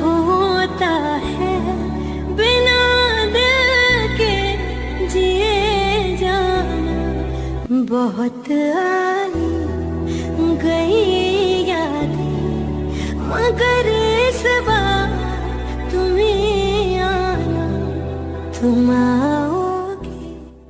होता है? बिना के जिए बहुत आई गई याद, मगर इस बार तुम्हें आना। तुम आओ